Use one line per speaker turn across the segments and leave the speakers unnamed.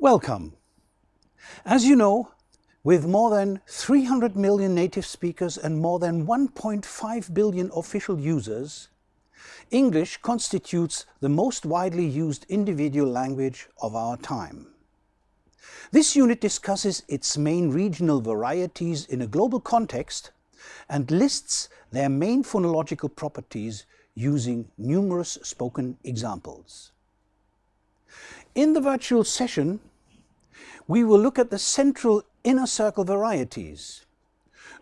Welcome. As you know, with more than 300 million native speakers and more than 1.5 billion official users, English constitutes the most widely used individual language of our time. This unit discusses its main regional varieties in a global context and lists their main phonological properties using numerous spoken examples. In the virtual session, we will look at the central inner circle varieties.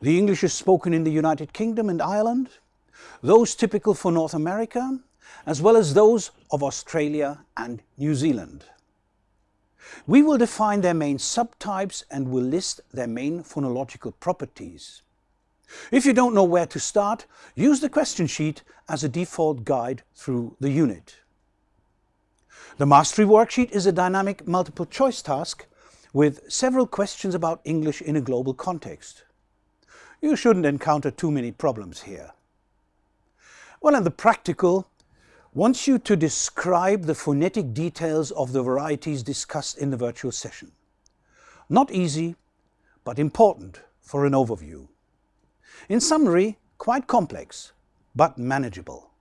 The English is spoken in the United Kingdom and Ireland, those typical for North America, as well as those of Australia and New Zealand. We will define their main subtypes and will list their main phonological properties. If you don't know where to start, use the question sheet as a default guide through the unit. The Mastery Worksheet is a dynamic multiple choice task with several questions about English in a global context. You shouldn't encounter too many problems here. Well, and the practical wants you to describe the phonetic details of the varieties discussed in the virtual session. Not easy, but important for an overview. In summary, quite complex, but manageable.